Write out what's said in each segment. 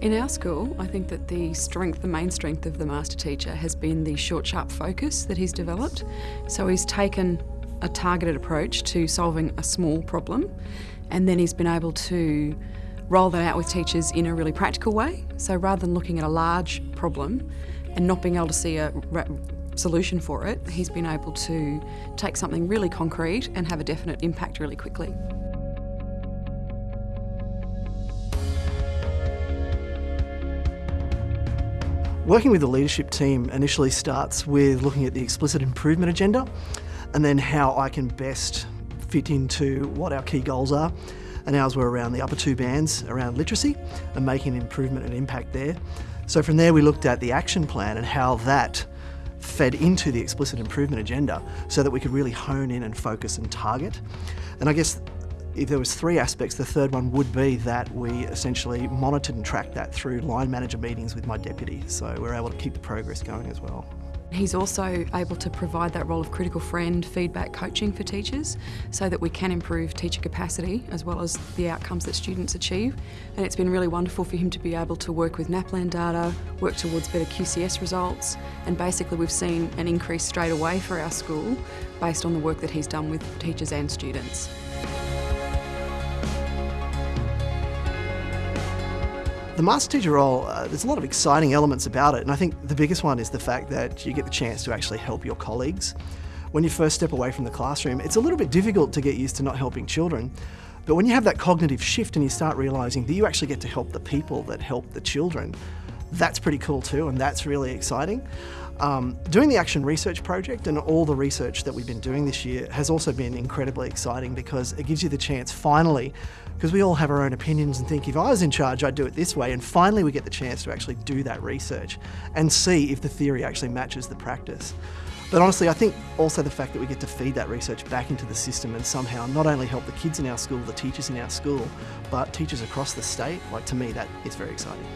In our school, I think that the strength, the main strength of the master teacher has been the short, sharp focus that he's developed. So he's taken a targeted approach to solving a small problem and then he's been able to roll that out with teachers in a really practical way. So rather than looking at a large problem and not being able to see a solution for it, he's been able to take something really concrete and have a definite impact really quickly. Working with the leadership team initially starts with looking at the explicit improvement agenda and then how I can best fit into what our key goals are. And ours were around the upper two bands, around literacy and making an improvement and impact there. So from there we looked at the action plan and how that fed into the explicit improvement agenda so that we could really hone in and focus and target. And I guess if there was three aspects, the third one would be that we essentially monitored and tracked that through line manager meetings with my deputy. So we're able to keep the progress going as well. He's also able to provide that role of critical friend, feedback, coaching for teachers so that we can improve teacher capacity as well as the outcomes that students achieve. And it's been really wonderful for him to be able to work with NAPLAN data, work towards better QCS results, and basically we've seen an increase straight away for our school based on the work that he's done with teachers and students. The master teacher role, uh, there's a lot of exciting elements about it and I think the biggest one is the fact that you get the chance to actually help your colleagues. When you first step away from the classroom, it's a little bit difficult to get used to not helping children. But when you have that cognitive shift and you start realising that you actually get to help the people that help the children, that's pretty cool too and that's really exciting. Um, doing the Action Research Project and all the research that we've been doing this year has also been incredibly exciting because it gives you the chance finally, because we all have our own opinions and think if I was in charge I'd do it this way and finally we get the chance to actually do that research and see if the theory actually matches the practice. But honestly, I think also the fact that we get to feed that research back into the system and somehow not only help the kids in our school, the teachers in our school, but teachers across the state, like to me that is very exciting.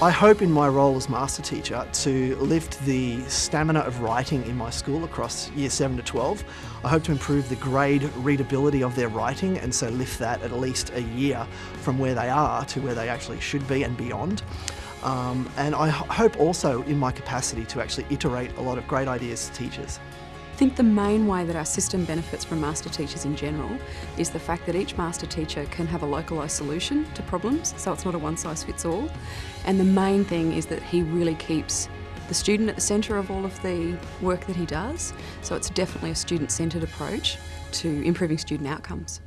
I hope in my role as master teacher to lift the stamina of writing in my school across year 7 to 12. I hope to improve the grade readability of their writing and so lift that at least a year from where they are to where they actually should be and beyond. Um, and I hope also in my capacity to actually iterate a lot of great ideas to teachers. I think the main way that our system benefits from master teachers in general is the fact that each master teacher can have a localised solution to problems, so it's not a one size fits all. And the main thing is that he really keeps the student at the centre of all of the work that he does, so it's definitely a student centred approach to improving student outcomes.